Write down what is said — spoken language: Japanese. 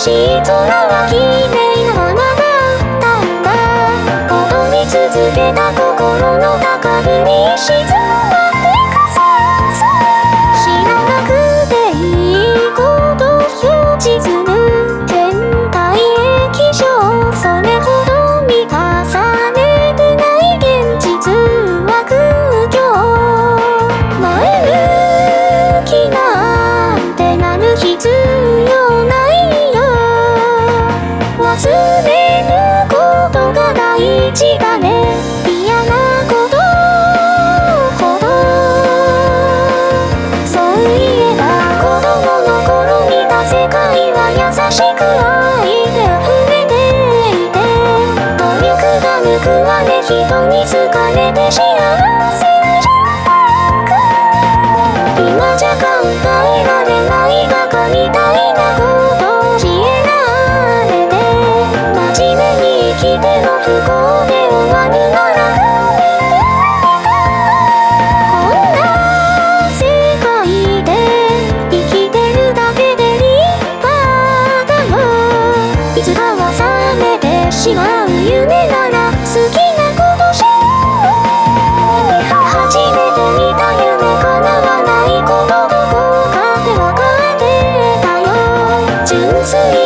しい空は綺麗なままだったんだ踊り続けた心の高ぶり沈く愛で溢れていて努力が報われ人に好かれて幸せに今じゃ考えられないバカみたいなこと教えられて真面目に生きても不幸で終わるなめてしまう夢なら好きなことしよう。初めて見た夢叶わないことどこかでわかってたよ。純粋